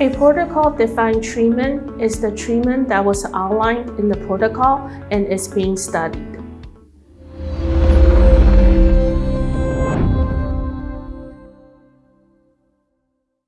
A protocol-defined treatment is the treatment that was outlined in the protocol and is being studied.